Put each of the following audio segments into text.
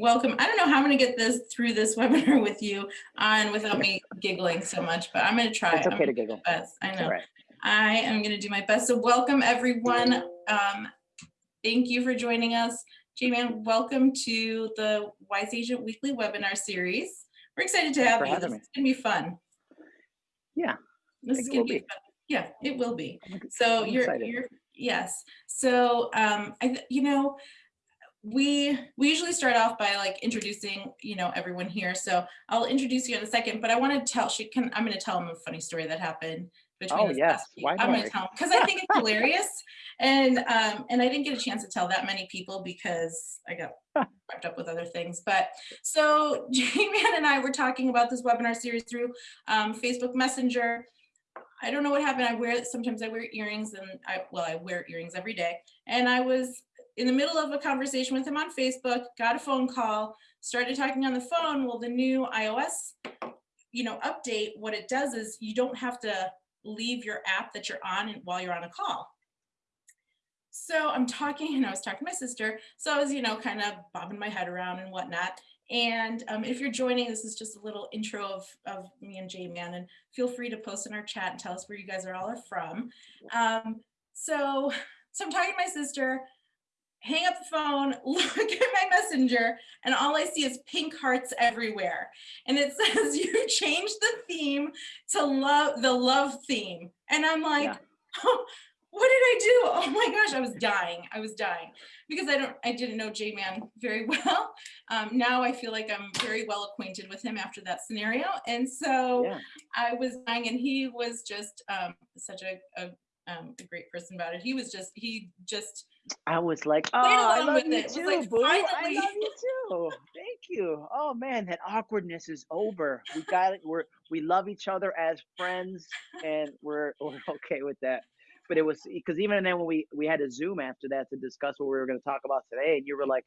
welcome. I don't know how I'm going to get this through this webinar with you on without me giggling so much, but I'm going to try. It's I'm okay to giggle. best. I know. right. I am going to do my best. So welcome everyone. Um, thank you for joining us. J-Man, welcome to the Wise Agent Weekly webinar series. We're excited to have you. This me. is going to be fun. Yeah, This is going to be be. fun. Yeah, it will be. So I'm you're, excited. you're, yes. So, um, I, you know, we, we usually start off by like introducing, you know, everyone here. So I'll introduce you in a second, but I want to tell, she can, I'm going to tell them a funny story that happened between Oh, yes. Why I'm going not? to tell them because I think it's hilarious. And, um, and I didn't get a chance to tell that many people because I got wrapped up with other things. But so J-Man and I were talking about this webinar series through um, Facebook Messenger. I don't know what happened. I wear sometimes I wear earrings and I well, I wear earrings every day. And I was in the middle of a conversation with him on Facebook, got a phone call, started talking on the phone. Well, the new iOS, you know, update, what it does is you don't have to leave your app that you're on while you're on a call. So I'm talking and I was talking to my sister. So I was, you know, kind of bobbing my head around and whatnot. And um, if you're joining, this is just a little intro of, of me and J-Man and feel free to post in our chat and tell us where you guys are all are from. Um, so, so I'm talking to my sister, hang up the phone, look at my messenger, and all I see is pink hearts everywhere. And it says you changed the theme to love the love theme. And I'm like, Yeah. oh, what did I do? Oh my gosh, I was dying. I was dying because I don't I didn't know J-Man very well. Um, now I feel like I'm very well acquainted with him after that scenario. And so Yeah. I was dying and he was just um, such a, a, um, a great person about it. He was just, he just, I was like, oh, I love you it. Too, like, boo. I love you too. Thank you. Oh man, that awkwardness is over. We got it. We're we love each other as friends, and we're we're okay with that. But it was because even then when we we had a Zoom after that to discuss what we were going to talk about today, and you were like,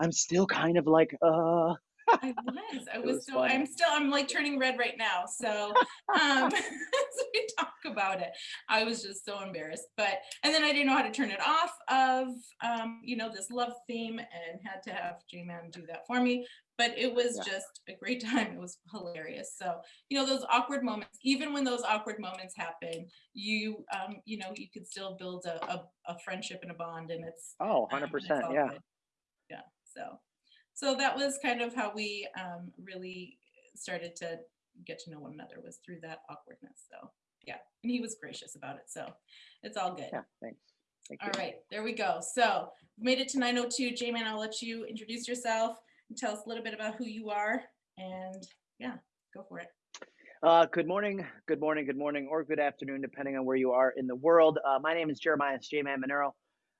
I'm still kind of like, uh. I was, I was was so, I'm still, I'm like turning red right now. So, um, as we talk about it, I was just so embarrassed, but, and then I didn't know how to turn it off of, um, you know, this love theme and had to have J-Man do that for me. But it was Yeah. just a great time. It was hilarious. So, you know, those awkward moments, even when those awkward moments happen, you, um, you know, you could still build a, a, a friendship and a bond and it's, Oh, um, 100 it's percent. Yeah. good. Yeah. So, so that was kind of how we um, really started to get to know one another was through that awkwardness. So yeah, and he was gracious about it. So it's all good. Yeah. Thanks. Thank All right, there we go. So we made it to 902. J-Man, I'll let you introduce yourself and tell us a little bit about who you are. And yeah, go for it. Uh, good morning, good morning, good morning, or good afternoon, depending on where you are in the world. Uh, my name is Jeremiah J-Man Monero.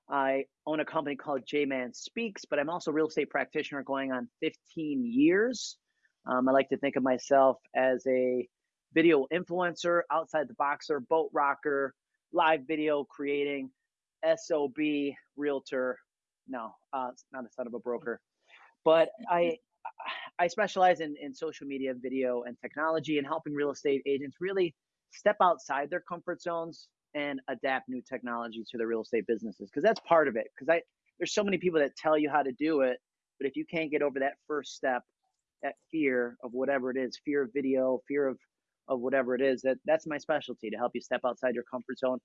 I own a company called J-Man Speaks, but I'm also a real estate practitioner going on 15 years. Um, I like to think of myself as a video influencer, outside the boxer, boat rocker, live video creating, SOB, realtor. No, uh, not a son of a broker, but I I specialize in, in social media, video, and technology, and helping real estate agents really step outside their comfort zones and adapt new technology to the real estate businesses. Because that's part of it. Because I there's so many people that tell you how to do it, but if you can't get over that first step, that fear of whatever it is, fear of video, fear of of whatever it is, that that's my specialty to help you step outside your comfort zone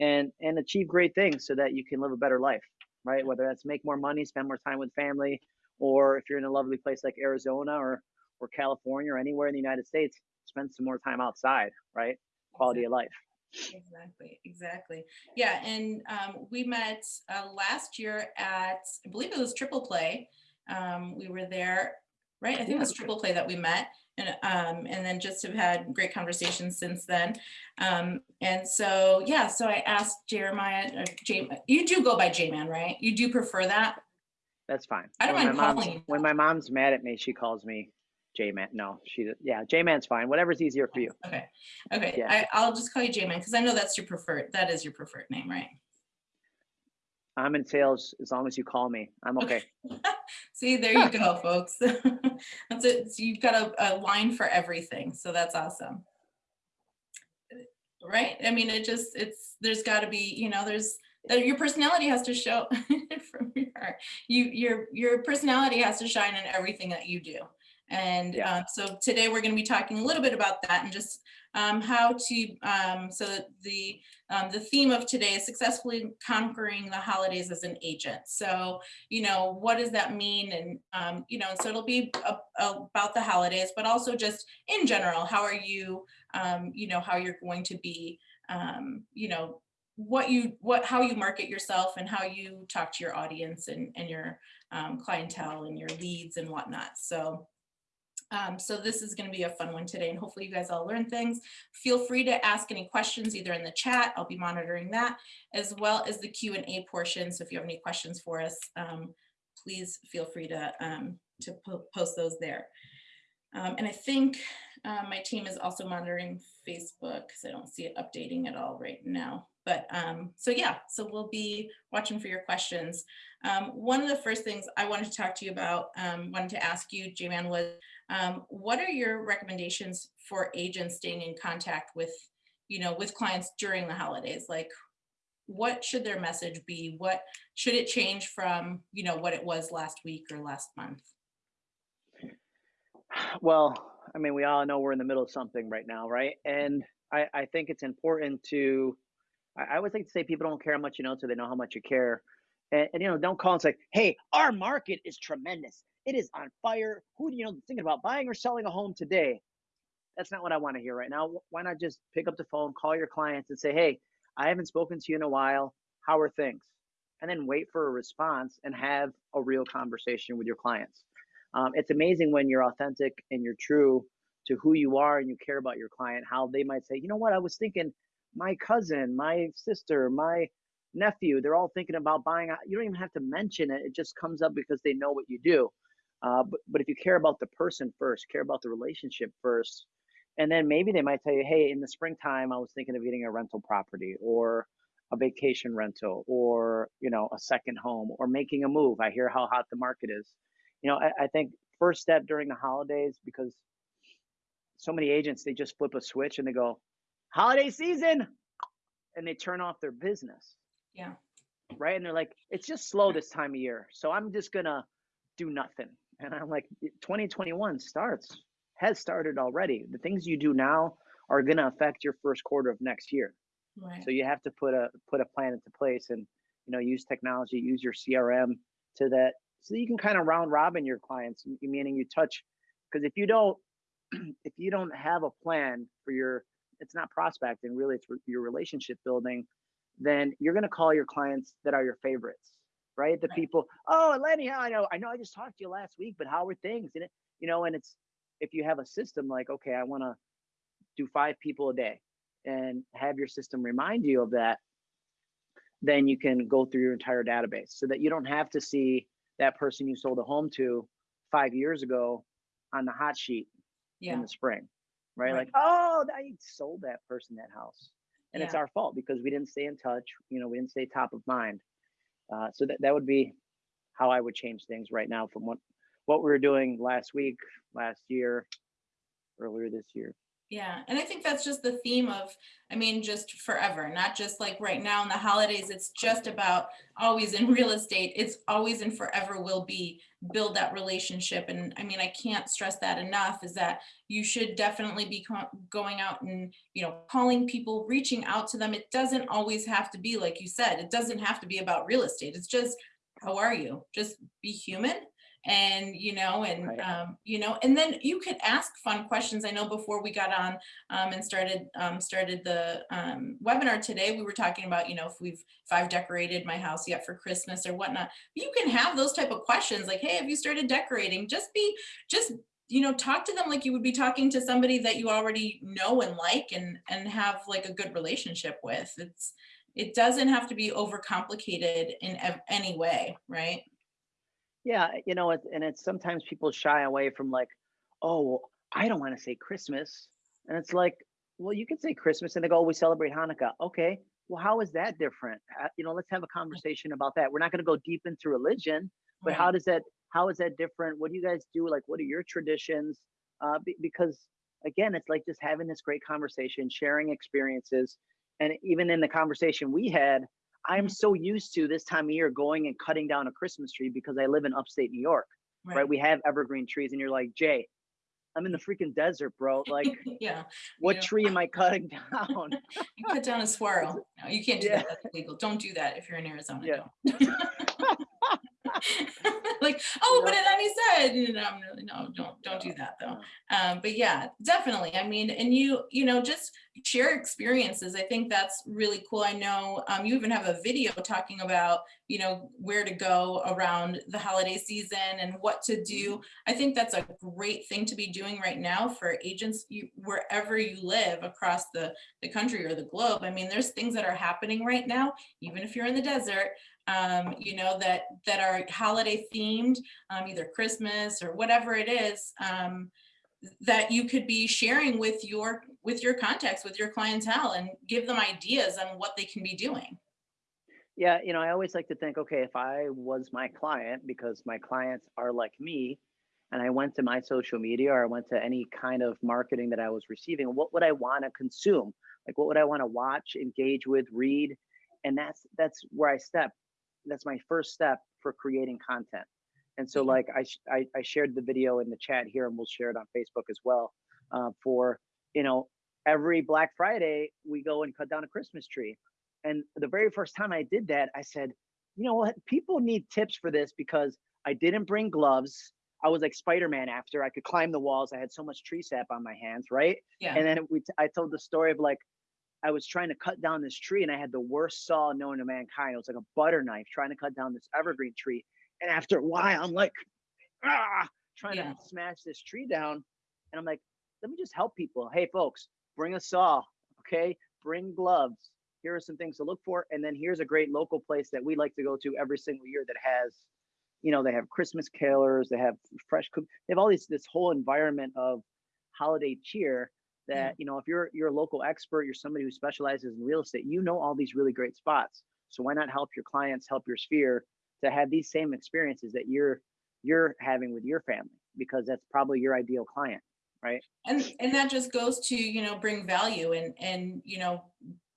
and and achieve great things so that you can live a better life, right? Whether that's make more money, spend more time with family, or if you're in a lovely place like Arizona or or California or anywhere in the United States, spend some more time outside, right? Quality of life. Exactly, exactly. Yeah, and um, we met uh, last year at, I believe it was Triple Play. Um, we were there, right? I think it was Triple Play that we met. And, um, and then just have had great conversations since then. Um, and so, yeah, so I asked Jeremiah, uh, J, you do go by J-Man, right? You do prefer that? That's fine. I don't when mind calling when my mom's mad at me, she calls me J Man. No, she yeah, J Man's fine. Whatever's easier for you. Okay, okay, Yeah. I, I'll just call you J-Man because I know that's your preferred, that is your preferred name, right? I'm in sales as long as you call me. I'm okay. See, there you go, folks. That's it. So you've got a, a line for everything. So that's awesome. Right? I mean, it just, it's, there's got to be, you know, there's, that your personality has to show from your. You, your, your personality has to shine in everything that you do. And Yeah. uh, so today we're going to be talking a little bit about that and just um, how to, um, so the, um, the theme of today is successfully conquering the holidays as an agent. So, you know, what does that mean? And, um, you know, so it'll be a, about the holidays, but also just in general, how are you, um, you know, how you're going to be, um, you know, what you, what, how you market yourself and how you talk to your audience and, and your um, clientele and your leads and whatnot. So, um, so this is going to be a fun one today and hopefully you guys all learn things. Feel free to ask any questions either in the chat, I'll be monitoring that, as well as the Q and A portion. So if you have any questions for us, um, please feel free to, um, to po post those there. Um, and I think uh, my team is also monitoring Facebook because I don't see it updating at all right now. But um, so yeah, so we'll be watching for your questions. Um, one of the first things I wanted to talk to you about, um, wanted to ask you, J-Man, was um, what are your recommendations for agents staying in contact with, you know, with clients during the holidays? Like, what should their message be? What should it change from, you know, what it was last week or last month? Well, I mean, we all know we're in the middle of something right now, right? And I, I think it's important to, I, I always like to say people don't care how much you know until they know how much you care. And, and you know, don't call and say, hey, our market is tremendous. It is on fire. Who do you know thinking about buying or selling a home today? That's not what I want to hear right now. Why not just pick up the phone, call your clients and say, hey, I haven't spoken to you in a while. How are things? And then wait for a response and have a real conversation with your clients. Um, it's amazing when you're authentic and you're true to who you are and you care about your client, how they might say, you know what, I was thinking my cousin, my sister, my nephew, they're all thinking about buying. You don't even have to mention it. It just comes up because they know what you do. Uh, but, but if you care about the person first, care about the relationship first, and then maybe they might tell you, hey, in the springtime, I was thinking of getting a rental property or a vacation rental or, you know, a second home or making a move. I hear how hot the market is. You know, I, I think first step during the holidays, because so many agents, they just flip a switch and they go, holiday season, and they turn off their business. Yeah. Right. And they're like, it's just slow this time of year. So I'm just going to do nothing. And I'm like, 2021 starts, has started already. The things you do now are going to affect your first quarter of next year. Right. So you have to put a put a plan into place and you know use technology, use your CRM to that, so you can kind of round robin your clients, meaning you touch. Because if you don't, if you don't have a plan for your, it's not prospecting, really, it's your relationship building. Then you're going to call your clients that are your favorites, right? The people, oh, Lenny, I know, I know, I just talked to you last week, but how are things? And it, you know, and it's if you have a system like, okay, I want to do five people a day and have your system remind you of that, then you can go through your entire database so that you don't have to see that person you sold a home to five years ago on the hot sheet Yeah. in the spring, right? Right. Like, oh, I sold that person that house. And it's our fault because we didn't stay in touch. You know, we didn't stay top of mind. Uh, so that, that would be how I would change things right now from what, what we were doing last week, last year, earlier this year. Yeah, and I think that's just the theme of, I mean, just forever, not just like right now in the holidays. It's just about always in real estate. It's always and forever will be build that relationship. And I mean, I can't stress that enough is that you should definitely be going out and, you know, calling people, reaching out to them. It doesn't always have to be, like you said, it doesn't have to be about real estate. It's just, how are you? Just be human and you know and Right. um, you know and then you could ask fun questions. I know before we got on um, and started um, started the um, webinar today we were talking about you know if we've if i've decorated my house yet for christmas or whatnot. You can have those type of questions like hey have you started decorating? Just be just you know talk to them like you would be talking to somebody that you already know and like and and have like a good relationship with. It's it doesn't have to be overcomplicated in any way right Yeah, you know, it, and it's sometimes people shy away from like, oh, well, I don't want to say Christmas, and it's like, well, you can say Christmas, and they go, oh, we celebrate Hanukkah. Okay, well, how is that different? Uh, You know, let's have a conversation about that. We're not going to go deep into religion, but Right. how does that? How is that different? What do you guys do? Like, what are your traditions? Uh, be, because again, it's like just having this great conversation, sharing experiences, and even in the conversation we had, I'm so used to this time of year going and cutting down a Christmas tree because I live in upstate New York, right? We have evergreen trees, and you're like, Jay, I'm in the freaking desert, bro. Like, Yeah, what know, tree am I cutting down? you cut down a squirrel. No, you can't do Yeah. that. That's illegal. Don't do that if you're in Arizona. Yeah. like, oh, but then he said, you know, I'm really, no, don't, don't do that though. Um, but yeah, definitely. I mean, and you, you know, just share experiences. I think that's really cool. I know um, you even have a video talking about, you know, where to go around the holiday season and what to do. I think that's a great thing to be doing right now for agents you, wherever you live across the, the country or the globe. I mean, there's things that are happening right now, even if you're in the desert, um, you know, that, that are holiday themed, um, either Christmas or whatever it is. Um, that you could be sharing with your with your contacts with your clientele and give them ideas on what they can be doing Yeah, you know, I always like to think, okay, if I was my client, because my clients are like me, and I went to my social media or I went to any kind of marketing that I was receiving, what would I want to consume? Like, what would I want to watch, engage with, read? And that's that's where I step. That's my first step for creating content. And so, Mhm. like, I, I I shared the video in the chat here, and we'll share it on Facebook as well. Uh, for you know, every Black Friday we go and cut down a Christmas tree. And the very first time I did that, I said, you know what? People need tips for this because I didn't bring gloves. I was like Spider-Man after I could climb the walls. I had so much tree sap on my hands, right? yeah And then we t- I told the story of like I was trying to cut down this tree and I had the worst saw known to mankind. It was like a butter knife trying to cut down this evergreen tree. And after a while, I'm like, ah, trying Yeah. to smash this tree down. And I'm like, let me just help people. Hey, folks, bring a saw, okay? Bring gloves. Here are some things to look for. And then here's a great local place that we like to go to every single year that has, you know, they have Christmas carolers, they have fresh cook, they have all these this whole environment of holiday cheer that Yeah. you know if you're you're a local expert you're somebody who specializes in real estate you know all these really great spots. So why not help your clients help your sphere to have these same experiences that you're you're having with your family because that's probably your ideal client right? And and that just goes to you know bring value and and you know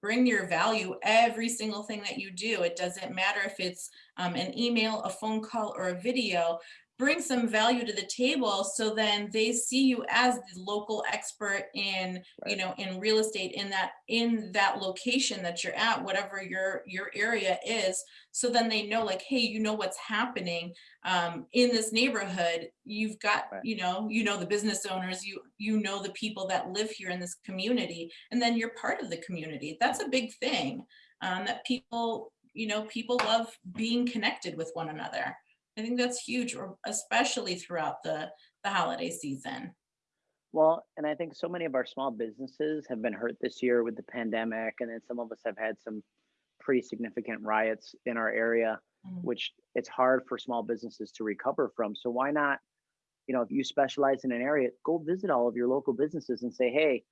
bring your value every single thing that you do. It doesn't matter if it's um, an email a phone call or a video bring some value to the table so then they see you as the local expert in you know in real estate in that in that location that you're at whatever your your area is. So then they know like hey you know what's happening um, in this neighborhood. You've got Right. you know you know the business owners. You you know the people that live here in this community and then you're part of the community. That's a big thing um, that people you know people love being connected with one another i think that's huge especially throughout the the holiday season well and i think so many of our small businesses have been hurt this year with the pandemic and then some of us have had some pretty significant riots in our area Mhm. which it's hard for small businesses to recover from. So why not, you know, if you specialize in an area, go visit all of your local businesses and say, hey,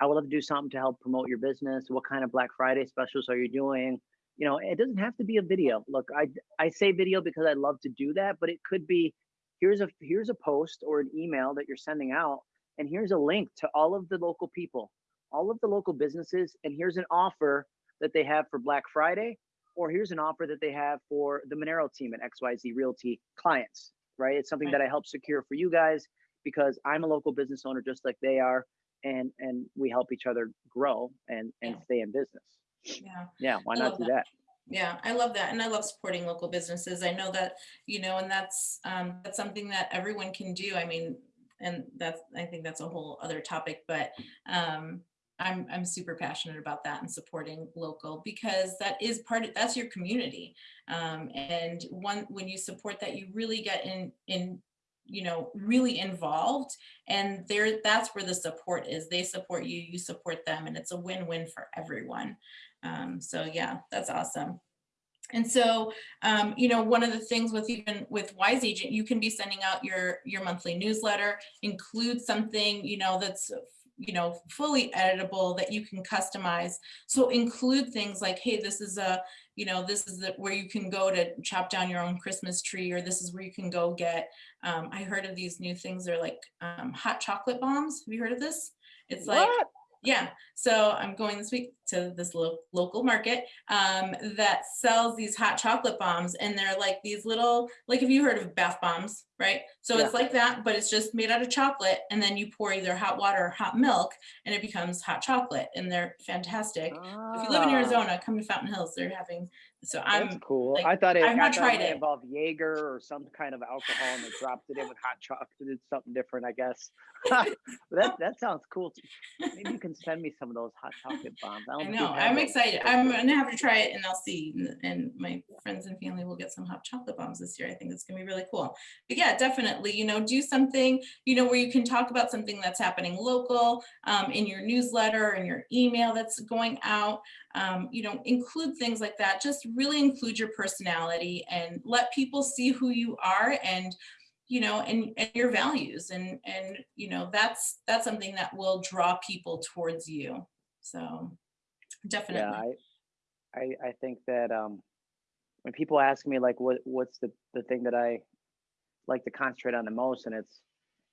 I would love to do something to help promote your business. What kind of Black Friday specials are you doing? You know, it doesn't have to be a video. Look, I I say video because I love to do that, but it could be here's a here's a post or an email that you're sending out, and here's a link to all of the local people, all of the local businesses, and here's an offer that they have for Black Friday or here's an offer that they have for the Monero team at XYZ Realty clients, right? It's something Right. that I help secure for you guys because I'm a local business owner just like they are and and we help each other grow and and Yeah. stay in business. Yeah Yeah, why not do that. that? Yeah, I love that. And I love supporting local businesses. I know that, you know, and that's, um, that's something that everyone can do. I mean, and that's, I think that's a whole other topic, but, um, I'm, I'm super passionate about that and supporting local because that is part of, that's your community. Um, and one, when you support that, you really get in, in, you know, really involved and there, that's where the support is. They support you, you support them, and it's a win-win for everyone. Um, so yeah, that's awesome. And so, um, you know, one of the things with even with Wise Agent, you can be sending out your your monthly newsletter, include something, you know, that's you know fully editable that you can customize. So include things like, hey, this is a, you know, this is the, where you can go to chop down your own Christmas tree, or this is where you can go get. Um, I heard of these new things. They're like um, hot chocolate bombs. Have you heard of this? It's like? Yeah, so I'm going this week to this lo- local market um, that sells these hot chocolate bombs, and they're like these little, like have you heard of bath bombs, right? So it's like that, but it's just made out of chocolate, and then you pour either hot water or hot milk, and it becomes hot chocolate, and they're fantastic. If you live in Ah, Arizona, come to Fountain Hills. They're having, so That's I'm cool. like, I thought it, I've not tried it. involve Jaeger or some kind of alcohol and they dropped it in with hot chocolate. It's something different, I guess. that that sounds cool. too. Maybe you can send me some of those hot chocolate bombs. I, I know. I'm those. excited. I'm gonna have to try it and I'll see. And, and my friends and family will get some hot chocolate bombs this year. I think it's gonna be really cool. But yeah, definitely, you know, do something, you know, where you can talk about something that's happening local um, in your newsletter and your email that's going out. Um, you know, include things like that. Just really include your personality and let people see who you are and you know and, and your values and and you know that's that's something that will draw people towards you so definitely Yeah, I, I I think that um when people ask me like what what's the the thing that I like to concentrate on the most and it's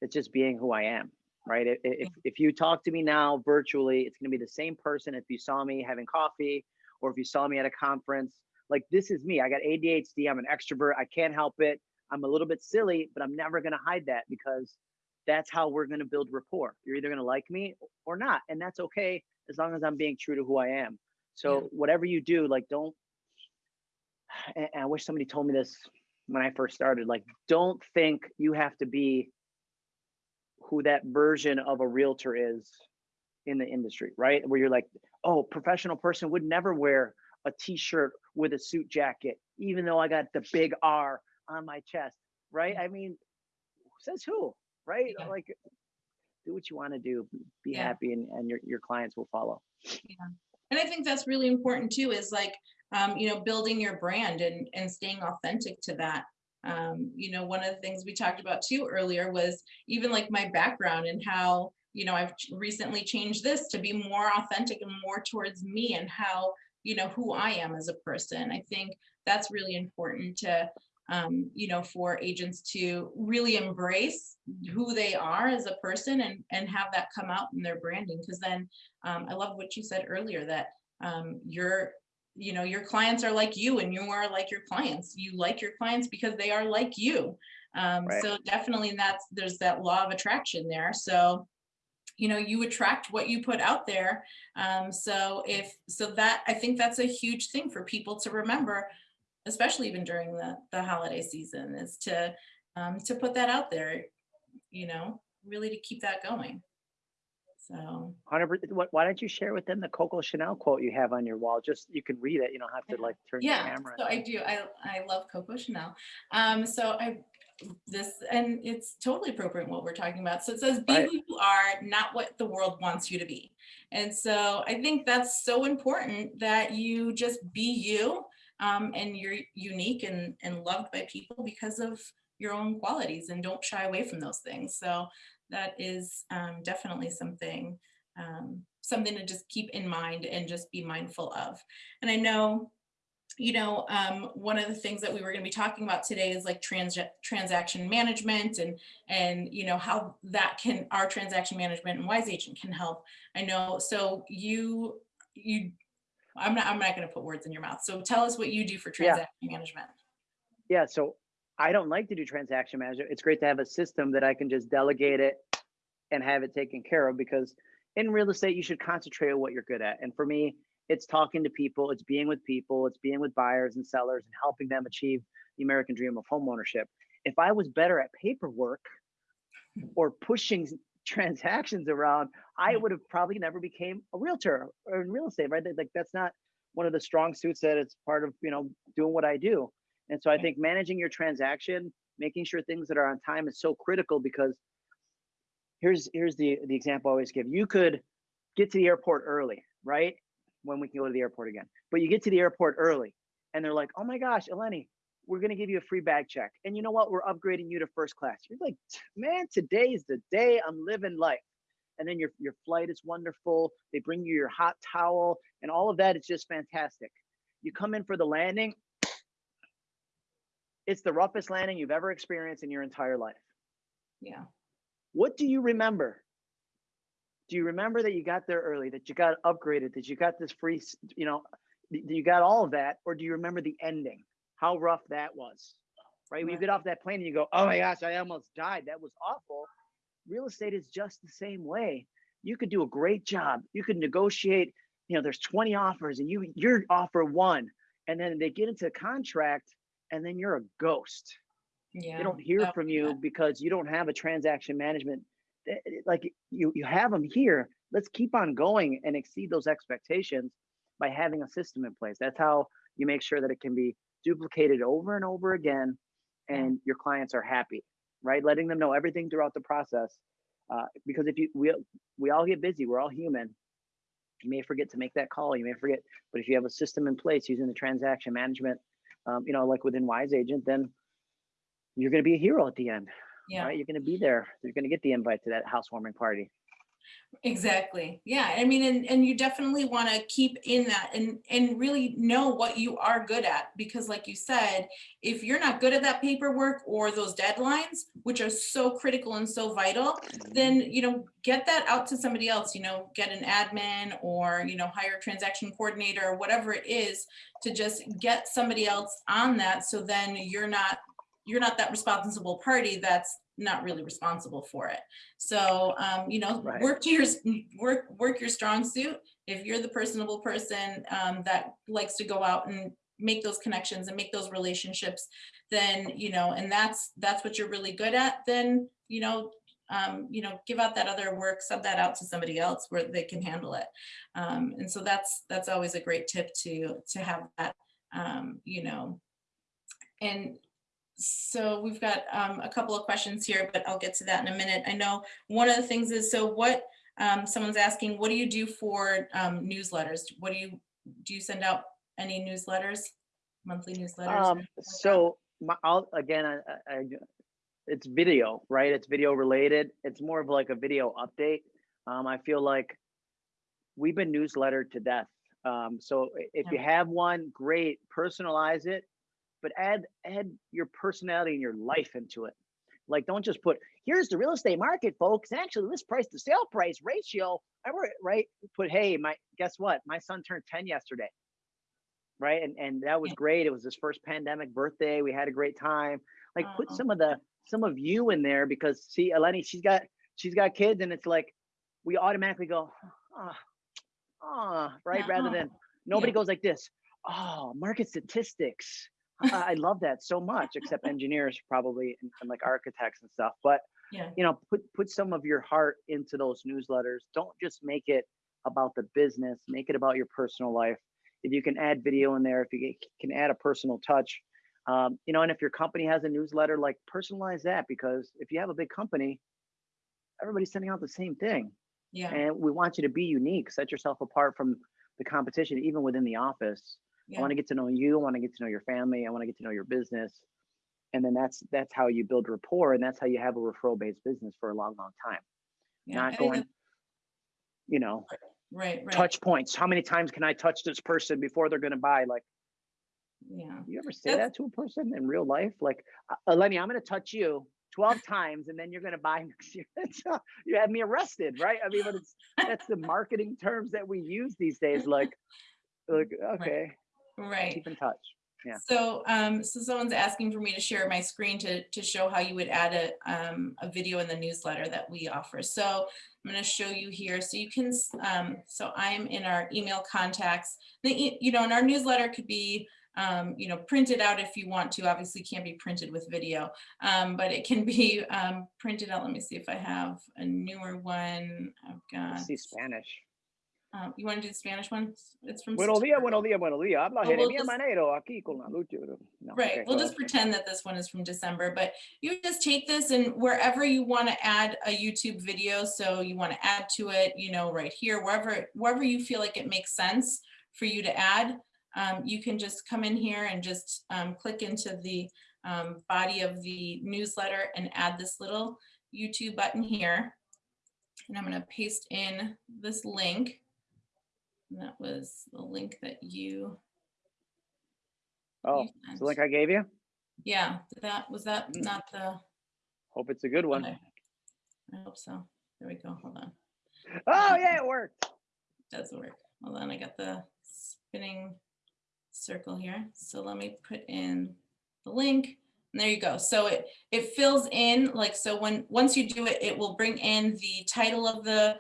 it's just being who I am, right? If if you talk to me now virtually, it's going to be the same person if you saw me having coffee or if you saw me at a conference. Like this is me. I got ADHD, I'm an extrovert. I can't help it. I'm a little bit silly, but I'm never going to hide that because that's how we're going to build rapport. You're either going to like me or not, and that's okay as long as I'm being true to who I am. So whatever you do, like don't. And, and I wish somebody told me this when I first started. Like, don't think you have to be who that version of a realtor is in the industry, right? Where you're like, oh, professional person would never wear a t-shirt with a suit jacket, even though I got the big R on my chest, right? I mean, says who, right? Yeah. Like, do what you want to do, be Yeah. happy, and, and your your clients will follow. Yeah. and i think that's really important too is like um, you know building your brand and and staying authentic to that um, you know one of the things we talked about too earlier was even like my background and how you know i've recently changed this to be more authentic and more towards me and how you know who i am as a person i think that's really important to um, you know for agents to really embrace who they are as a person and and have that come out in their branding because then um, I love what you said earlier that um, your, you know, your clients are like you and you are like your clients. You like your clients because they are like you. Um, Right. So definitely that's, there's that law of attraction there. So, you know, you attract what you put out there. Um, so if, so that, I think that's a huge thing for people to remember, especially even during the, the holiday season is to, um, to put that out there, you know, really to keep that going. So. Why don't you share with them the Coco Chanel quote you have on your wall? Just you can read it. You don't have to like turn your Yeah, camera. so I do. I I love Coco Chanel. Um, so I this and it's totally appropriate what we're talking about. So it says, "Be Right. who you are, not what the world wants you to be." And so I think that's so important that you just be you, um, and you're unique and and loved by people because of your own qualities, and don't shy away from those things. So that is um, definitely something um, something to just keep in mind and just be mindful of. And I know you know, um, one of the things that we were going to be talking about today is like trans transaction management and and you know how that can our transaction management and Wise Agent can help. I know. So you you, I'm not I'm not going to put words in your mouth. So tell us what you do for Yeah. transaction management. Yeah. So I don't like to do transaction management. It's great to have a system that I can just delegate it and have it taken care of because in real estate, you should concentrate on what you're good at. And for me, it's talking to people, it's being with people, it's being with buyers and sellers and helping them achieve the American dream of homeownership. If I was better at paperwork or pushing transactions around, I mm. would have probably never became a realtor or in real estate, right? Like that's not one of the strong suits that it's part of, you know, doing what I do. And so I think managing your transaction, making sure things that are on time is so critical because here's here's the the example I always give. You could get to the airport early, right? When we can go to the airport again. But you get to the airport early and they're like, "Oh my gosh, Eleni, we're going to give you a free bag check. And you know what? We're upgrading you to first class." You're like, "Man, today's the day I'm living life." And then your your flight is wonderful. They bring you your hot towel and all of that is just fantastic. You come in for the landing, it's the roughest landing you've ever experienced in your entire life. Yeah. What do you remember? Do you remember that you got there early, that you got upgraded, that you got this free, you know, you got all of that, or do you remember the ending? How rough that was, right? When you get off that plane and you go, "Oh my gosh, I almost died. That was awful." Real estate is just the same way. You could do a great job. You could negotiate. You know, there's 20 offers, and you your offer one, and then they get into a contract, and then you're a ghost Yeah. they don't hear Oh, from yeah. you because you don't have a transaction management eh, eh, like you you have them here let's keep on going and exceed those expectations by having a system in place that's how you make sure that it can be duplicated over and over again and your clients are happy right letting them know everything throughout the process uh, because if you we, we all get busy we're all human you may forget to make that call you may forget but if you have a system in place using the transaction management um, you know like within wise agent then you're going to be a hero at the end Yeah. right? You're going to be there. You're going to get the invite to that housewarming party. Exactly. Yeah. I mean, and, and you definitely want to keep in that and, and really know what you are good at. Because like you said, if you're not good at that paperwork or those deadlines, which are so critical and so vital, then, you know, get that out to somebody else, you know, get an admin or, you know, hire a transaction coordinator or whatever it is to just get somebody else on that. So then you're not, you're not that responsible party that's not really responsible for it. So, um, you know, Right. work to your, work, work your strong suit. If you're the personable person, um, that likes to go out and make those connections and make those relationships, then, you know, and that's, that's what you're really good at, then, you know, um, you know, give out that other work, sub that out to somebody else where they can handle it. Um, and so that's, that's always a great tip to, to have that, um, you know, and so we've got um, a couple of questions here, but I'll get to that in a minute. I know one of the things is, so what, um, someone's asking, what do you do for um, newsletters? What do you, do you send out any newsletters, monthly newsletters? Um, so my, I'll, again, I, I, it's video, right? It's video related. It's more of like a video update. Um, I feel like we've been newsletter to death. Um, so if you have one, great, personalize it, but add add your personality and your life into it. Like, don't just put here's the real estate market, folks. Actually, this price to sale price ratio. I were right. Put hey, my guess what? My son turned ten yesterday, right? And and that was great. It was his first pandemic birthday. We had a great time. Like, put Oh. some of the some of you in there because see, Eleni, she's got she's got kids, and it's like we automatically go, ah, ah, right, rather Oh, than nobody yeah. goes like this. Oh, market statistics. I love that so much, except engineers probably and, and like architects and stuff. But Yeah, you know, put put some of your heart into those newsletters. Don't just make it about the business. Make it about your personal life. If you can add video in there, if you can add a personal touch, um, you know, and if your company has a newsletter, like personalize that because if you have a big company, everybody's sending out the same thing, yeah, and we want you to be unique. Set yourself apart from the competition, even within the office. I want to get to know you. I want to get to know your family. I want to get to know your business. And then that's that's how you build rapport, and that's how you have a referral based business for a long, long time. yeah. Not going, you know, Right, right. touch points. How many times can I touch this person before they're going to buy? Like, Yeah, you ever say That's- that to a person in real life? Like, uh, Eleni, I'm going to touch you 12 times, and then you're going to buy next year. Uh, you had me arrested, right? I mean, but it's that's the marketing terms that we use these days. Like, like okay, right. keep in touch. Yeah. So, um, so someone's asking for me to share my screen to, to show how you would add a, um, a video in the newsletter that we offer. So I'm going to show you here. So you can, um, so I'm in our email contacts. The, you know, and our newsletter could be, um, you know, printed out if you want to. Obviously, can't be printed with video, um, but it can be um, printed out. Let me see if I have a newer one. I've got. Let's see Spanish. Um, you want to do the Spanish one? It's from. Buenos September. días, buenos días, buenos días. Habla Oh, just- Manero aquí con la lucha. No, Right, okay, we'll just pretend that this one is from December, but you just take this and wherever you want to add a YouTube video, so you want to add to it, you know, right here, wherever, wherever you feel like it makes sense for you to add, um, you can just come in here and just um, click into the um, body of the newsletter and add this little YouTube button here. And I'm going to paste in this link. That was the link that you, Oh, you the link I gave you. Yeah, that, was that Mm. not the, Hope it's a good one. okay. I hope so. There we go, hold on. Oh, yeah, it worked. does work. Hold on, I got the spinning circle here. So let me put in the link. And there you go. So it it fills in like so when once you do it, it will bring in the title of the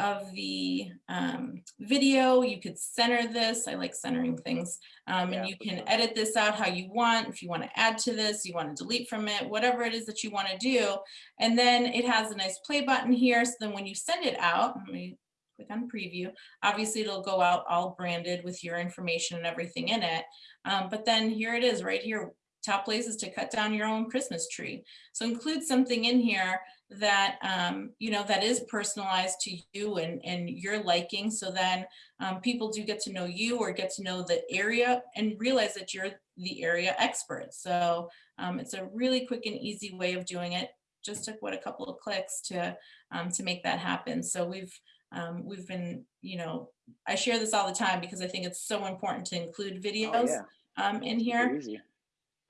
of the um, video. You could center this. I like centering things. Um, Yeah, and you can edit this out how you want. If you want to add to this, you want to delete from it, whatever it is that you want to do. And then it has a nice play button here. So then when you send it out, let me click on preview. Obviously it'll go out all branded with your information and everything in it. Um, but then here it is right here. Top places to cut down your own Christmas tree. So include something in here that, um, you know, that is personalized to you and, and your liking. So then um, people do get to know you or get to know the area and realize that you're the area expert. So um, it's a really quick and easy way of doing it. Just took what a couple of clicks to um, to make that happen. So we've um, we've been, you know, I share this all the time because I think it's so important to include Oh, videos yeah. um, in here.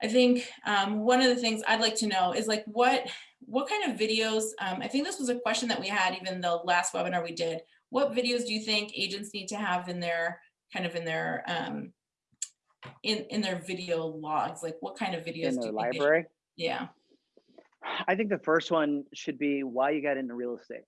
I think um, one of the things I'd like to know is like what what kind of videos, um, I think this was a question that we had even the last webinar we did. What videos do you think agents need to have in their kind of in their um, in in their video logs? Like what kind of videos In do the you think they should- library. Yeah. I think the first one should be why you got into real estate.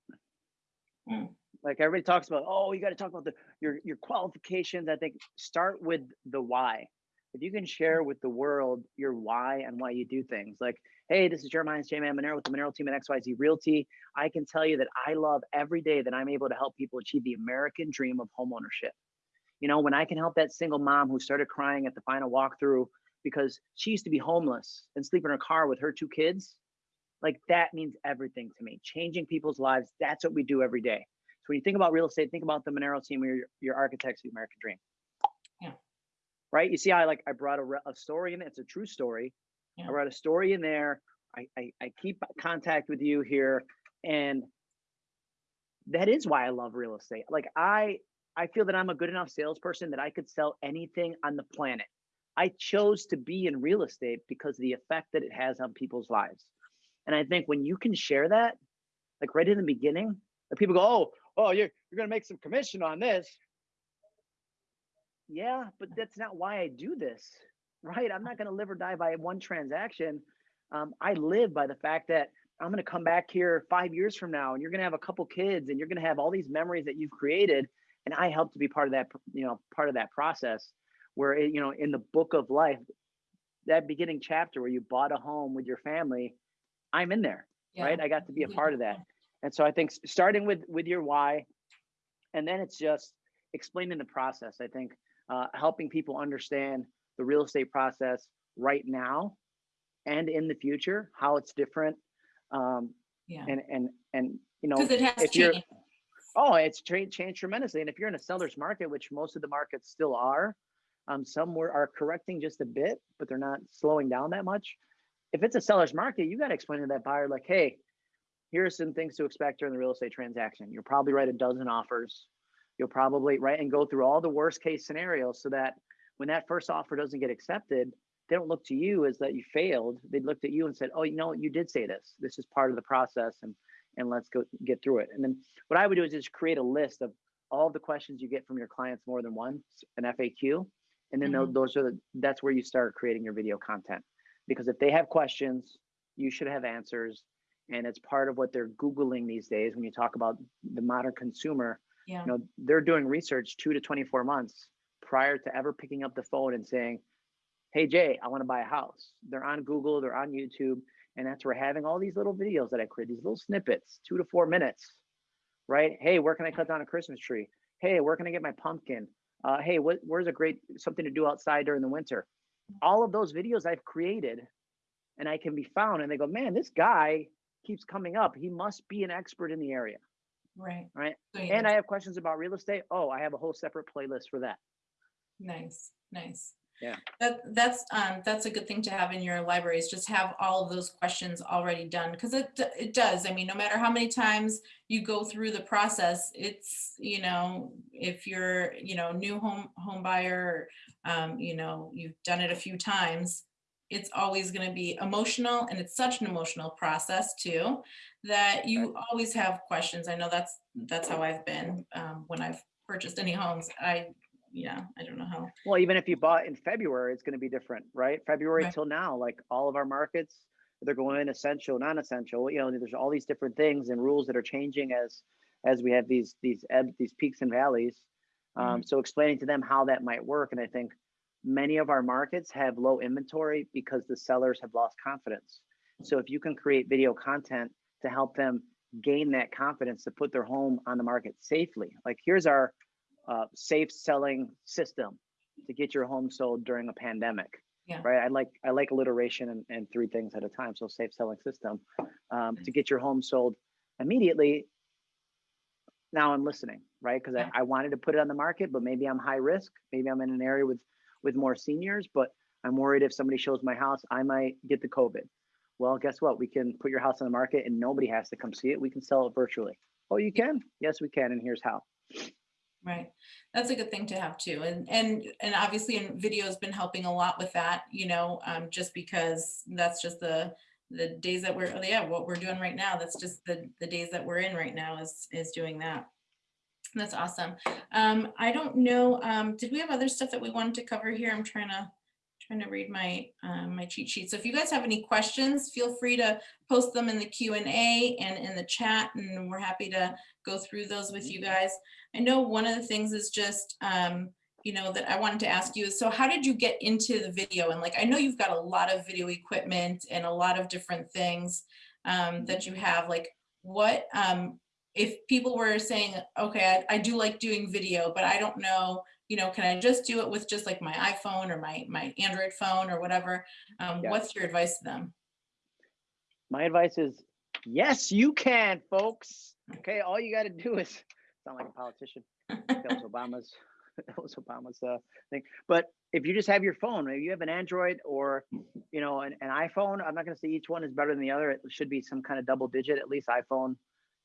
Mm. Like everybody talks about, oh, you got to talk about the your your qualifications. I think start with the why. If you can share with the world your why and why you do things, like, hey, this is Jeremiah J Man Monero with the Monero team at XYZ Realty. I can tell you that I love every day that I'm able to help people achieve the American dream of homeownership. You know, when I can help that single mom who started crying at the final walkthrough because she used to be homeless and sleep in her car with her two kids, like that means everything to me. Changing people's lives, that's what we do every day. So when you think about real estate, think about the Monero team, your your architects of the American dream. Right. You see, I like I brought a, re- a story in. It's a true story. Yeah. I brought a story in there. I, I I keep contact with you here, and that is why I love real estate. Like I I feel that I'm a good enough salesperson that I could sell anything on the planet. I chose to be in real estate because of the effect that it has on people's lives. And I think when you can share that, like right in the beginning, the people go, "Oh, oh, you're you're gonna make some commission on this." Yeah, but that's not why I do this, right? I'm not gonna live or die by one transaction. Um, I live by the fact that I'm gonna come back here five years from now, and you're gonna have a couple kids, and you're gonna have all these memories that you've created, and I help to be part of that, you know, part of that process. Where it, you know, in the book of life, that beginning chapter where you bought a home with your family, I'm in there yeah. right? I got to be a part of that. And so I think starting with with your why, and then it's just explaining the process. I think uh, helping people understand the real estate process right now and in the future, how it's different, um, Yeah. and and and you know, it has if you're changed. oh, it's tra- changed tremendously. And if you're in a seller's market, which most of the markets still are, um, some were, are correcting just a bit, but they're not slowing down that much. If it's a seller's market, you got to explain to that buyer, like, hey, here are some things to expect during the real estate transaction. You'll probably write a dozen offers. You'll probably write and go through all the worst case scenarios so that when that first offer doesn't get accepted, they don't look to you as that you failed. They looked at you and said, "Oh, you know, you did say this. This is part of the process, and and let's go get through it." And then what I would do is just create a list of all the questions you get from your clients more than once, an FAQ, and then Mhm. those are the, that's where you start creating your video content. Because if they have questions, you should have answers, and it's part of what they're googling these days. When you talk about the modern consumer, Yeah. you know they're doing research two to 24 months prior to ever picking up the phone and saying hey jay i want to buy a house. They're on google they're on youtube and that's where having all these little videos that i create these little snippets two to four minutes right? Hey where can i cut down a christmas tree? Hey where can i get my pumpkin? Uh, hey what, where's a great something to do outside during the winter? All of those videos i've created and i can be found and they go man this guy keeps coming up. He must be an expert in the area Right. right So, and I have questions about real estate. Oh, I have a whole separate playlist for that. Nice, nice. Yeah. That, that's, um, that's a good thing to have in your libraries, just have all of those questions already done, because it, it does, I mean, no matter how many times you go through the process, it's, you know, if you're, you know, new home, home buyer, um, you know, you've done it a few times, it's always going to be emotional and it's such an emotional process too that you always have questions. I know that's that's how I've been um, when I've purchased any homes. I yeah, I don't know how. Well, even if you bought in February, it's going to be different, right? February Right. till now, like all of our markets, they're going essential, non-essential. You know, there's all these different things and rules that are changing as as we have these these ebb these peaks and valleys. Um, so explaining to them how that might work, and I think many of our markets have low inventory because the sellers have lost confidence. So if you can create video content to help them gain that confidence to put their home on the market safely, like here's our uh, safe selling system to get your home sold during a pandemic. Yeah. Right. I like I like alliteration and, and three things at a time. So safe selling system um, to get your home sold immediately. Now I'm listening, right? Because Yeah. I, I wanted to put it on the market, but maybe I'm high risk. Maybe I'm in an area with with more seniors, but I'm worried if somebody shows my house, I might get the COVID. Well, guess what? We can put your house on the market and nobody has to come see it. We can sell it virtually. Oh, you can? Yes, we can. And here's how. Right. That's a good thing to have too. And, and, and obviously and video has been helping a lot with that, you know, um, just because that's just the, the days that we're, yeah, what we're doing right now. That's just the, the days that we're in right now is, is doing that. That's awesome. Um, I don't know, um, did we have other stuff that we wanted to cover here? I'm trying to, trying to read my, um, my cheat sheet. So if you guys have any questions, feel free to post them in the Q and A and in the chat, and we're happy to go through those with you guys. I know one of the things is just, um, you know, that I wanted to ask you is, so how did you get into the video? And like, I know you've got a lot of video equipment and a lot of different things um, that you have, like what, um, if people were saying, okay, I, I do like doing video, but I don't know, you know, can I just do it with just like my iPhone or my, my Android phone or whatever? Um, Yeah. What's your advice to them? My advice is yes, you can, folks. Okay, all you got to do is sound like a politician. That was Obama's. That was Obama's uh, thing. But if you just have your phone, maybe you have an Android or you know an, an iPhone. I'm not going to say each one is better than the other. It should be some kind of double digit, at least iPhone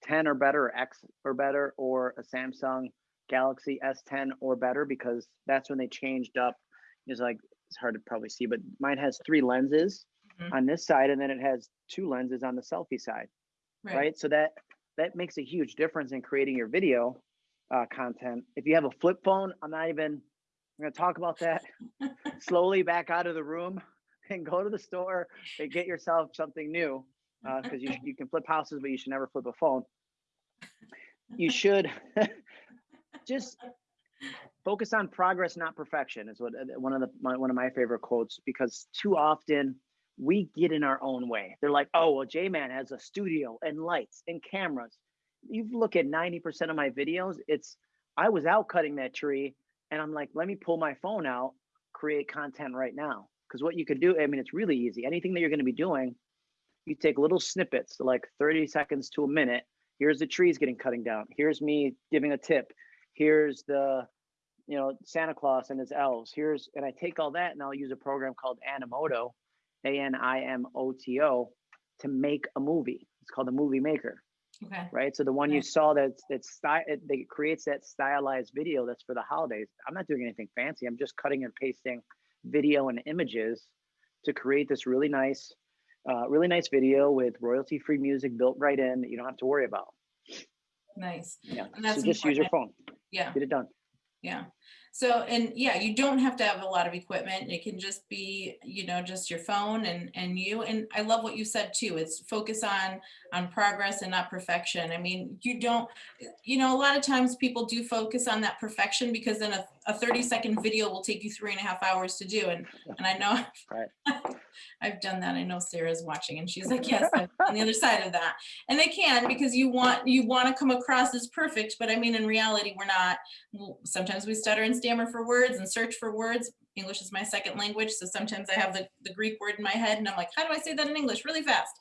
10 or better, or X or better, or a Samsung Galaxy S10 or better, because that's when they changed up. It's like it's hard to probably see, but mine has three lenses Mhm. on this side, and then it has two lenses on the selfie side right? So that that makes a huge difference in creating your video uh, content. If you have a flip phone, I'm not even I'm going to talk about that. Slowly back out of the room and go to the store and get yourself something new because you you can flip houses, but you should never flip a phone. You should just focus on progress, not perfection. Is what uh, one of the my, one of my favorite quotes because too often we get in our own way. They're like, oh, well, J Man has a studio and lights and cameras. You look at 90% of my videos, it's I was out cutting that tree and I'm like, let me pull my phone out, create content right now. Because what you could do, I mean, it's really easy. Anything that you're going to be doing, you take little snippets, like 30 seconds to a minute. Here's the trees getting cutting down. Here's me giving a tip. Here's the, you know, Santa Claus and his elves. Here's, and I take all that and I'll use a program called Animoto, A N I M O T O, to make a movie. It's called the movie maker, Okay, right? So the one you saw that's that's sty- it, that creates that stylized video that's for the holidays. I'm not doing anything fancy. I'm just cutting and pasting video and images to create this really nice, uh, really nice video with royalty-free music built right in that you don't have to worry about. nice. Yeah. And that's so just use your phone. Yeah. Get it done. Yeah. So, and yeah, you don't have to have a lot of equipment. It can just be, you know, just your phone and, and you, and I love what you said too. It's focus on, on progress and not perfection. I mean, you don't, you know, a lot of times people do focus on that perfection because then a, a 30 second video will take you three and a half hours to do. And, and I know Right. I've done that. I know Sarah's watching and she's like, yes, I'm on the other side of that. And they can because you want, you want to come across as perfect, but I mean, in reality, we're not. Sometimes we stutter and stammer for words and search for words. English is my second language. So sometimes I have the, the Greek word in my head and I'm like, how do I say that in English really fast?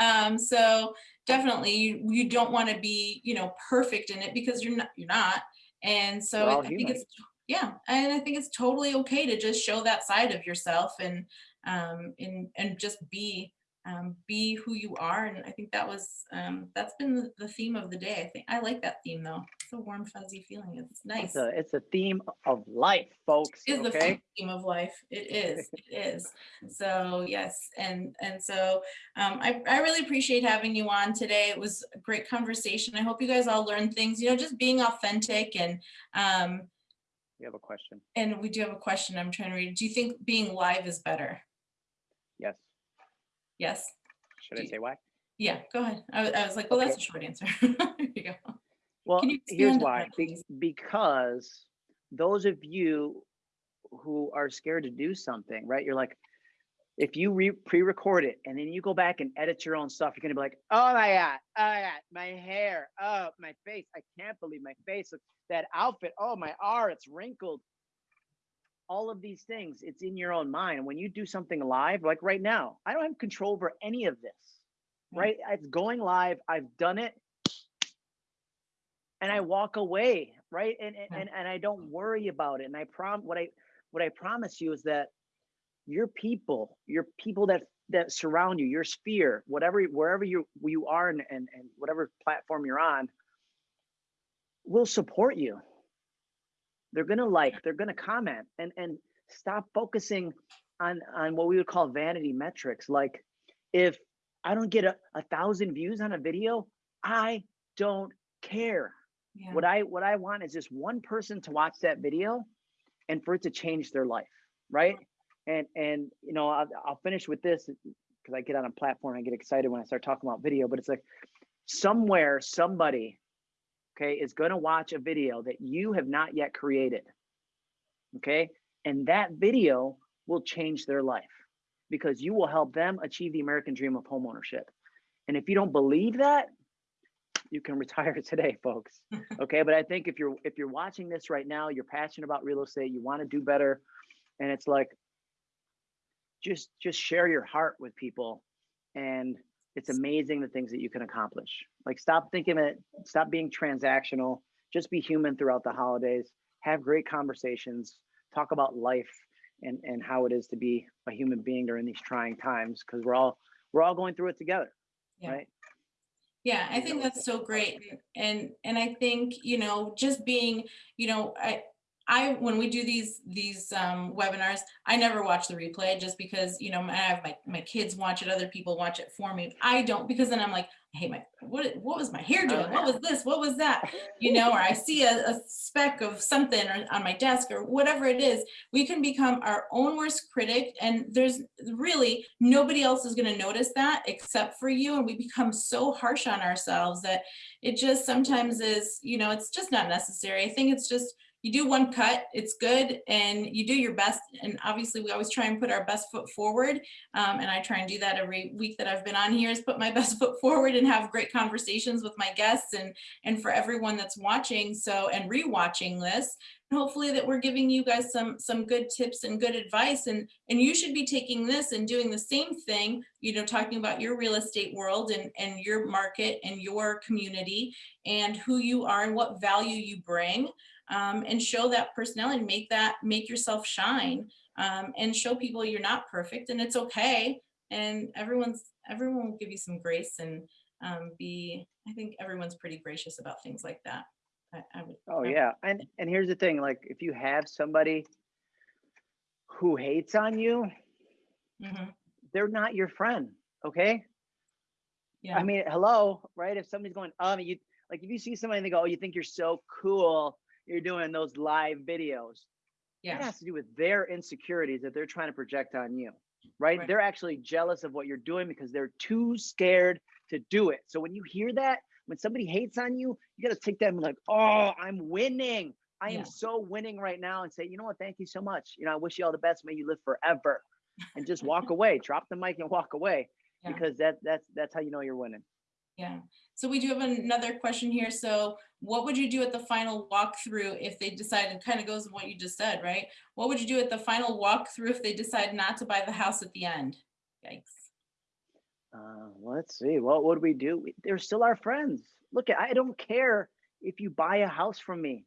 Um, so definitely you, you don't want to be, you know, perfect in it because you're not, you're not. And so We're I think it's, yeah, and I think it's totally okay to just show that side of yourself and, um, and, and just be, um, be who you are. And I think that was, um, that's been the, the theme of the day. I think I like that theme though. It's a warm, fuzzy feeling. It's nice. It's a, it's a theme of life, folks. Is the Okay. theme of life. It is, it is. So yes, and, and so um, I, I really appreciate having you on today. It was a great conversation. I hope you guys all learned things, you know, just being authentic and, um, You have a question? and we do have a question I'm trying to read. Do you think being live is better? Yes. Should I Do- say why? Yeah, go ahead. I was, I was like, well, that's a short answer. There you go. Well, Can you here's why. Be- because those of you who are scared to do something, right? You're like, if you re- pre-record it and then you go back and edit your own stuff, you're gonna be like, oh my god, oh my god, my hair, oh my face, I can't believe my face, that outfit, oh my R, it's wrinkled. All of these things, it's in your own mind. When you do something live, like right now, I don't have control over any of this, Yeah. right? It's going live. I've done it and I mm. walk away, right? And and, and and I don't mm. worry about it. And I prom what I what I promise you is that your people, your people that that surround you, your sphere, whatever wherever you you are and and, and whatever platform you're on, will support you. They're gonna like, they're gonna comment and and stop focusing on on what we would call vanity metrics. Like if I don't get a, a thousand views on a video, I don't care Yeah. what i what i want is just one person to watch that video and for it to change their life right and and you know i'll, I'll finish with this because i get on a platform i get excited when i start talking about video but it's like somewhere somebody okay is going to watch a video that you have not yet created okay? And that video will change their life because you will help them achieve the american dream of homeownership. And if you don't believe that you can retire today folks okay? But i think if you're if you're watching this right now you're passionate about real estate you want to do better and it's like just just share your heart with people and it's amazing the things that you can accomplish. Like stop thinking it stop being transactional. Just be human throughout the holidays. Have great conversations. Talk about life and and how it is to be a human being during these trying times because we're all we're all going through it together Yeah. right? Yeah, I think that's so great. And, and I think, you know, just being, you know, I, I, when we do these, these um, webinars, I never watch the replay just because, you know, I have my, my kids watch it, other people watch it for me. I don't, because then I'm like, I hate my, what, what was my hair doing? What was this? What was that? You know, or I see a, a speck of something or on my desk or whatever it is, we can become our own worst critic. And there's really, nobody else is gonna notice that except for you. And we become so harsh on ourselves that it just sometimes is, you know, it's just not necessary. I think it's just, you do one cut, it's good, and you do your best. And obviously, we always try and put our best foot forward. Um, and I try and do that every week that I've been on here is put my best foot forward and have great conversations with my guests and and for everyone that's watching. So and rewatching this, and hopefully that we're giving you guys some some good tips and good advice. And and you should be taking this and doing the same thing. You know, talking about your real estate world and and your market and your community and who you are and what value you bring um, and show that personality, make that, make yourself shine um, and show people you're not perfect and it's okay. And everyone's, everyone will give you some grace and um, be, I think everyone's pretty gracious about things like that. I, I would. Oh I- yeah, and and here's the thing: like if you have somebody who hates on you, Mhm. they're not your friend. Okay. Yeah, I mean, hello, right? If somebody's going, um, you like if you see somebody and they go, oh, you think you're so cool, you're doing those live videos. It yeah, has to do with their insecurities that they're trying to project on you, right? Right. They're actually jealous of what you're doing because they're too scared to do it. So when you hear that, when somebody hates on you, you got to take that and be like, oh, I'm winning. I Yeah. am so winning right now and say, you know what? Thank you so much. You know, I wish you all the best. May you live forever. And just walk away, drop the mic and walk away Yeah. because that that's that's how you know you're winning. yeah. So we do have another question here. So what would you do at the final walkthrough if they decided, kind of goes with what you just said, right? What would you do at the final walkthrough if they decide not to buy the house at the end? Yikes. Uh, let's see. What would we do? They're still our friends. Look, I don't care if you buy a house from me.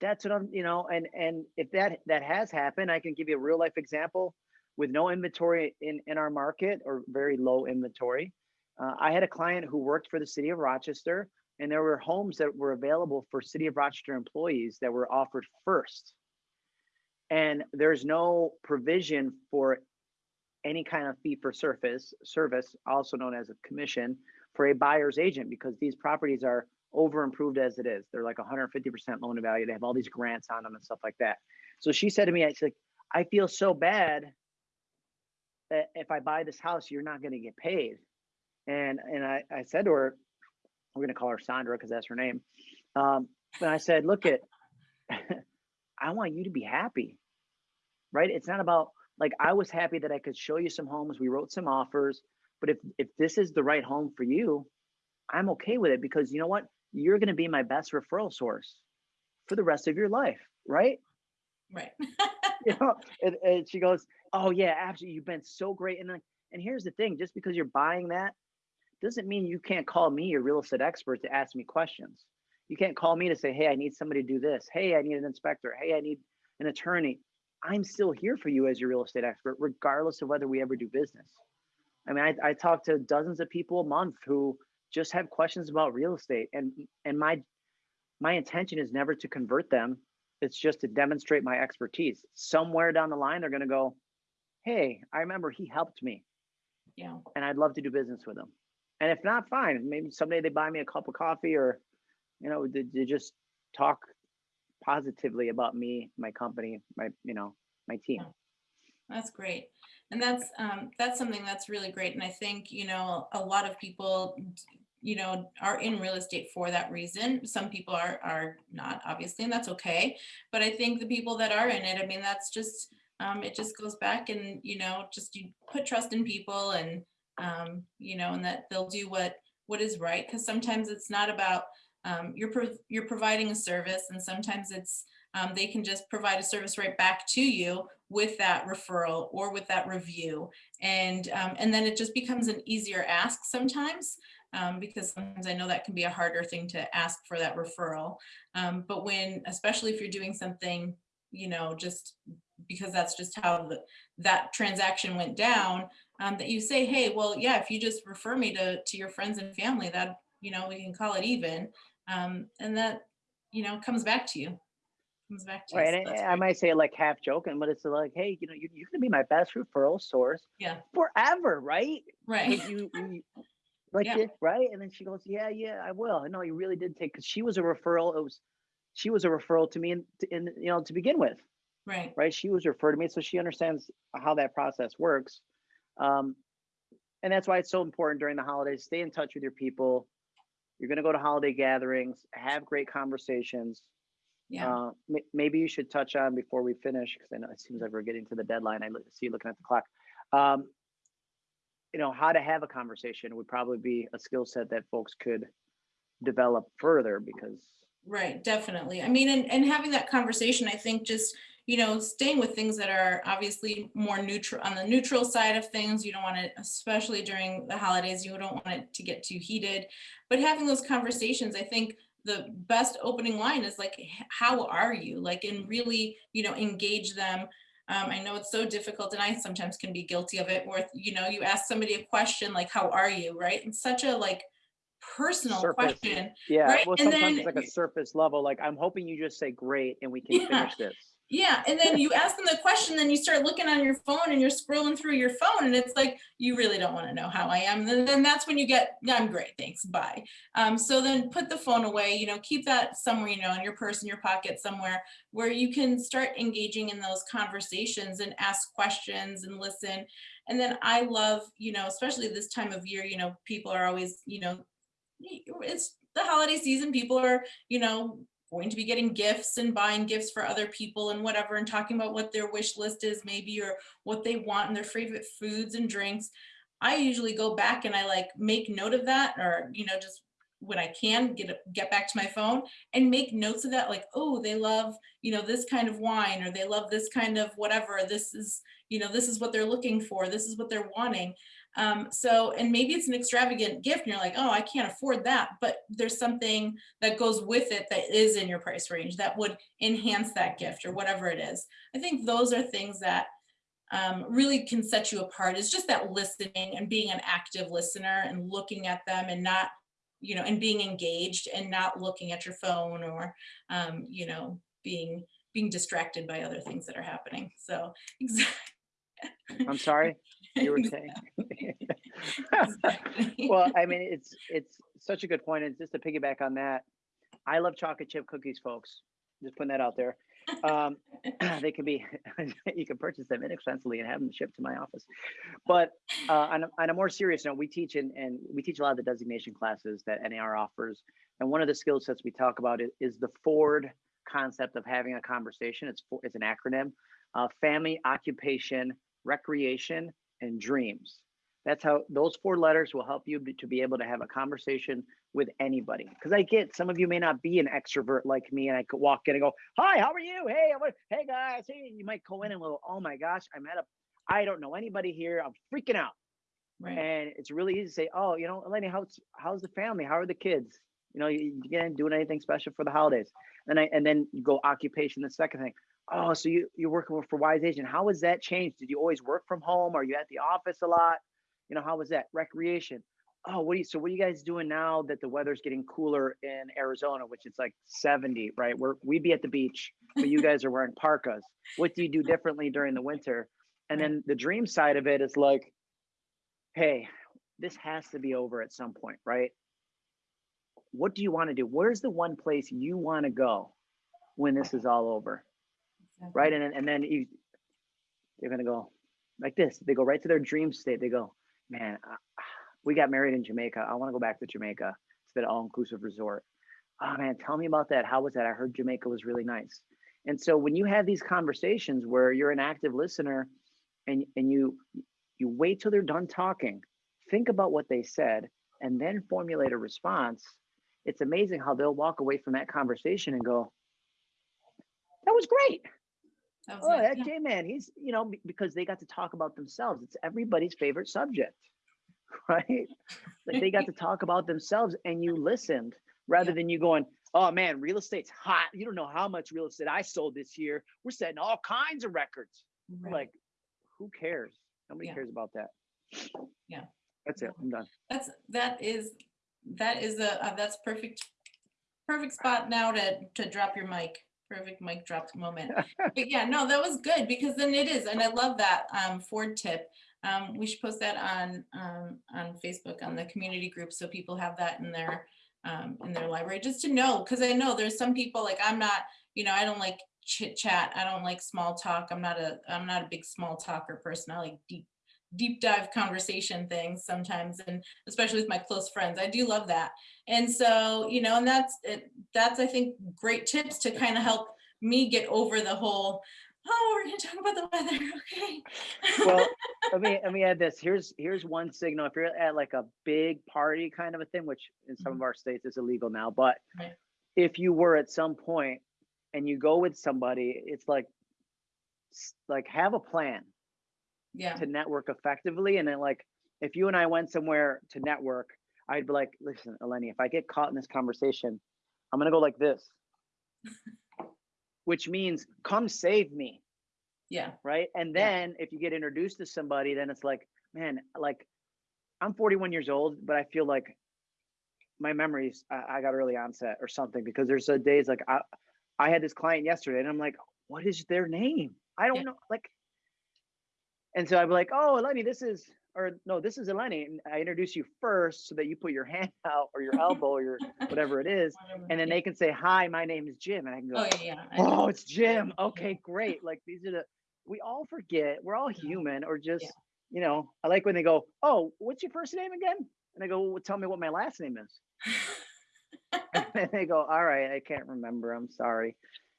That's what I'm, you know, and and if that that has happened, I can give you a real life example. with no inventory in, in our market or very low inventory. Uh, I had a client who worked for the city of Rochester and there were homes that were available for city of Rochester employees that were offered first. And there's no provision for any kind of fee for surface service, also known as a commission, for a buyer's agent because these properties are over improved as it is. They're like 150% loan to value. They have all these grants on them and stuff like that. So she said to me, "I like, I feel so bad that if I buy this house, you're not going to get paid." And and I, I said to her, we're going to call her Sandra because that's her name. Um, but I said, look at, I want you to be happy, right? It's not about like I was happy that I could show you some homes. We wrote some offers, but if if this is the right home for you, I'm okay with it because you know what? You're going to be my best referral source for the rest of your life, right? Right. you know, and, and she goes, "Oh yeah, absolutely. You've been so great." And and here's the thing: just because you're buying that doesn't mean you can't call me, your real estate expert, to ask me questions. You can't call me to say, "Hey, I need somebody to do this. Hey, I need an inspector. Hey, I need an attorney." I'm still here for you as your real estate expert, regardless of whether we ever do business. I mean, I, I talk to dozens of people a month who just have questions about real estate, and and my my intention is never to convert them. It's just to demonstrate my expertise. Somewhere down the line, they're going to go, "Hey, I remember he helped me, Yeah. and I'd love to do business with him." And if not, fine. Maybe someday they buy me a cup of coffee, or you know, they, they just talk positively about me, my company, my you know, my team. That's great. And that's, um, that's something that's really great. And I think, you know, a lot of people, you know, are in real estate for that reason. Some people are, are not obviously, and that's okay. But I think the people that are in it, I mean, that's just, um, it just goes back and, you know, just you put trust in people and, um, you know, and that they'll do what, what is right. Cause sometimes it's not about, um, you're, pro- you're providing a service and sometimes it's, um, they can just provide a service right back to you with that referral or with that review. And, um, and then it just becomes an easier ask sometimes um, because sometimes I know that can be a harder thing to ask for that referral. Um, but when, especially if you're doing something, you know, just because that's just how the, that transaction went down, um, that you say, hey, well, yeah, if you just refer me to, to your friends and family, that, you know, we can call it even. Um, and that, you know, comes back to you comes back to you. Right. so And I, I might say it like half joking, but it's like, hey, you know, you, you're gonna be my best referral source Yeah, forever, right? right. You, you like Yeah. it, right? And then she goes, yeah, yeah, I will. No, you really did take because she was a referral. It was she was a referral to me and, in you know to begin with, Right. right? She was referred to me, so she understands how that process works. Um, and that's why it's so important during the holidays. Stay in touch with your people. You're gonna go to holiday gatherings, have great conversations. Yeah. Uh, may- maybe you should touch on before we finish, because I know it seems like we're getting to the deadline. I see you looking at the clock. Um, you know, how to have a conversation would probably be a skill set that folks could develop further because Right, definitely. I mean, and, and having that conversation, I think just, you know, staying with things that are obviously more neutral on the neutral side of things. You don't want it, especially during the holidays, you don't want it to get too heated. But having those conversations, I think the best opening line is like, how are you? Like, and really, you know, engage them. Um, I know it's so difficult and I sometimes can be guilty of it where, you know, you ask somebody a question like, how are you? Right? It's such a like personal Surface. question. yeah, Right, well, and sometimes then it's like a surface level. Like, I'm hoping you just say great and we can Yeah. finish this. Yeah, and then you ask them the question, then you start looking on your phone and you're scrolling through your phone and it's like, you really don't want to know how I am. And then that's when you get, I'm great, thanks, bye. Um, so then put the phone away, you know, keep that somewhere, you know, in your purse, in your pocket somewhere where you can start engaging in those conversations and ask questions and listen. And then I love, you know, especially this time of year, you know, people are always, you know, it's the holiday season, people are, you know, going to be getting gifts and buying gifts for other people and whatever and talking about what their wish list is maybe or what they want and their favorite foods and drinks. I usually go back and I like make note of that or you know just when I can get get back to my phone and make notes of that like oh they love you know this kind of wine or they love this kind of whatever. This is you know this is what they're looking for. This is what they're wanting um, so and maybe it's an extravagant gift and you're like oh I can't afford that but there's something that goes with it that is in your price range that would enhance that gift or whatever it is. I think those are things that um, really can set you apart is just that listening and being an active listener and looking at them and not, you know, and being engaged and not looking at your phone or, um, you know, being being distracted by other things that are happening. So exactly. I'm sorry, you were saying. Well, I mean, it's it's such a good point. and just to piggyback on that, I love chocolate chip cookies, folks. Just putting that out there. Um, they can be, you can purchase them inexpensively and have them shipped to my office. But uh, on, a, on a more serious note, we teach in, and we teach a lot of the designation classes that NAR offers. And one of the skill sets we talk about is, is the Ford concept of having a conversation. It's for, it's an acronym: uh, family, occupation, recreation, and dreams. That's how those four letters will help you be, to be able to have a conversation with anybody. Because I get some of you may not be an extrovert like me, and I could walk in and go, "Hi, how are you? Hey, I'm, hey guys, hey." You might go in and go, "Oh my gosh, I'm at a, I don't know anybody here. I'm freaking out." Right. And it's really easy to say, "Oh, you know, Eleni, how's how's the family? How are the kids? You know, you, you getting doing anything special for the holidays?" And I and then you go occupation. The second thing, oh, so you you're working for Wise Agent. How has that changed? Did you always work from home? Are you at the office a lot? You know, how was that? Recreation. Oh, what do you so what are you guys doing now that the weather's getting cooler in Arizona, which it's like 70, right? We're we'd be at the beach, but you guys are wearing parkas. What do you do differently during the winter? And then the dream side of it is like, hey, this has to be over at some point, right? What do you want to do? Where's the one place you want to go when this is all over? right? And then- and then you, they're gonna go like this. They go right to their dream state. They go, man, uh, I, we got married in Jamaica. I want to go back to Jamaica to that all-inclusive resort. Oh man, tell me about that. How was that? I heard Jamaica was really nice. And so when you have these conversations where you're an active listener, and and you you wait till they're done talking, think about what they said, and then formulate a response. It's amazing how they'll walk away from that conversation and go, "That was great." That Oh, nice, that yeah. J man, he's you know because they got to talk about themselves. It's everybody's favorite subject, right? Like they got to talk about themselves, and you listened rather Yeah. than you going, "Oh man, real estate's hot. You don't know how much real estate I sold this year. We're setting all kinds of records." Right. Like, who cares? Nobody Yeah. cares about that. Yeah. That's it. I'm done. That's, that is, that is a, uh, that's perfect, perfect spot now to, to drop your mic. Perfect mic drop moment. But yeah, no, that was good because then it is, and I love that um, Ford tip. Um, we should post that on, um, on Facebook, on the community group, so people have that in their, um, in their library, just to know, because I know there's some people, like, I'm not, you know, I don't like chit chat, I don't like small talk, I'm not a, I'm not a big small talker person, I like deep, deep dive conversation things sometimes, and especially with my close friends, I do love that. And so, you know, and that's, it. that's, I think, great tips to kind of help me get over the whole, oh, we're gonna talk about the weather, okay? Well, let me let me add this. Here's here's one signal. If you're at like a big party kind of a thing, which in some mm-hmm. of our states is illegal now, but Right. if you were at some point and you go with somebody, it's like like have a plan Yeah, to network effectively. And then like if you and I went somewhere to network, I'd be like, listen, Eleni, if I get caught in this conversation, I'm gonna go like this. Which means come save me yeah, right? And Yeah. then if you get introduced to somebody, then it's like, man, like I'm 41 years old, but I feel like my memories, I, I got early onset or something because there's a days like I, I had this client yesterday and I'm like, what is their name? I don't Yeah. know. Like, and so I'd be like, oh, Eleni, this is, or no, this is Eleni. And I introduce you first so that you put your hand out or your elbow or your whatever it is. And then they can say, hi, my name is Jim. And I can go, Oh, yeah, yeah. Oh, it's Jim. Okay, great. Like these are the we all forget. We're all human, or just Yeah. you know. I like when they go, "Oh, what's your first name again?" And I go, well, "Tell me what my last name is." and they go, "All right, I can't remember. I'm sorry."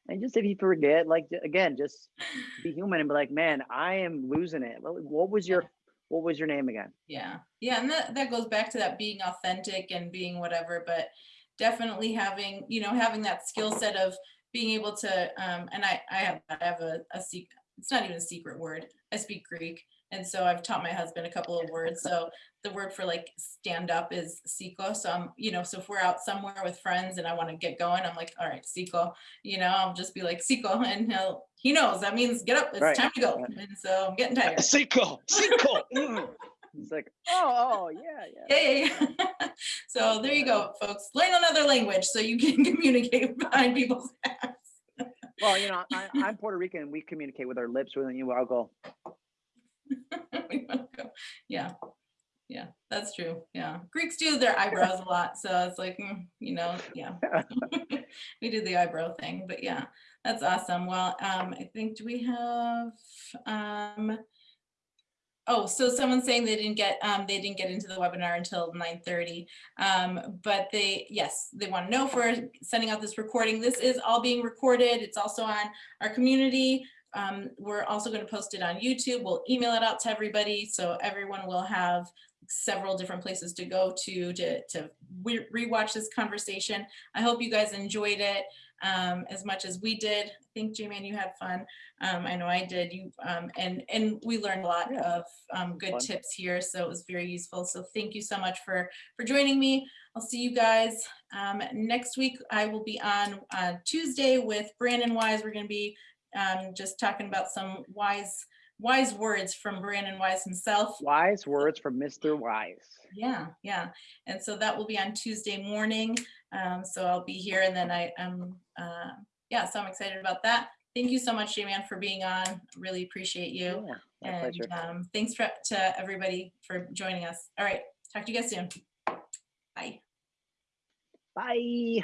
And just if you forget, like again, just be human and be like, "Man, I am losing it." What, what was your What was your name again? Yeah, yeah, and that, that goes back to that being authentic and being whatever, but definitely having, you know, having that skill set of being able to, um, and I, I have, I have a, a secret, it's not even a secret word. I speak Greek. And so I've taught my husband a couple of words. So the word for like stand up is siko. So I'm, you know, so if we're out somewhere with friends and I want to get going, I'm like, all right, siko, you know, I'll just be like siko and he'll, he knows that means get up, it's Right, time to go. And so I'm getting tired. Cinco. Mm. It's like, oh, oh, yeah, yeah. Yeah, yeah, yeah. So there you go, folks. Learn another language so you can communicate behind people's backs. Well, you know, I, I'm Puerto Rican and we communicate with our lips. When you, I'll go, Yeah, yeah, that's true. Yeah, Greeks do their eyebrows a lot, so it's like, mm, you know, yeah. We do the eyebrow thing, but yeah, that's awesome. Well, um, I think, do we have, um, oh, so someone's saying they didn't get, um, they didn't get into the webinar until nine thirty. Um, but they, yes, they want to know for sending out this recording. This is all being recorded. It's also on our community. Um, we're also going to post it on YouTube. We'll email it out to everybody, so everyone will have several different places to go to to to re- rewatch this conversation. I hope you guys enjoyed it um, as much as we did. I think J-Man, you had fun. Um, I know I did. You um, and and we learned a lot Yeah. of um, good Fun. tips here, so it was very useful. So thank you so much for for joining me. I'll see you guys um, next week. I will be on uh, Tuesday with Brandon Wise. We're going to be um, just talking about some wise wise words from Brandon Wise himself. wise words from Mr. Wise. Yeah, yeah. And so that will be on Tuesday morning. Um, so I'll be here and then I am, uh, yeah, so I'm excited about that. Thank you so much, J-Man, for being on. Really appreciate you. Yeah, And um, thanks for, to everybody for joining us. All right, talk to you guys soon. Bye. Bye.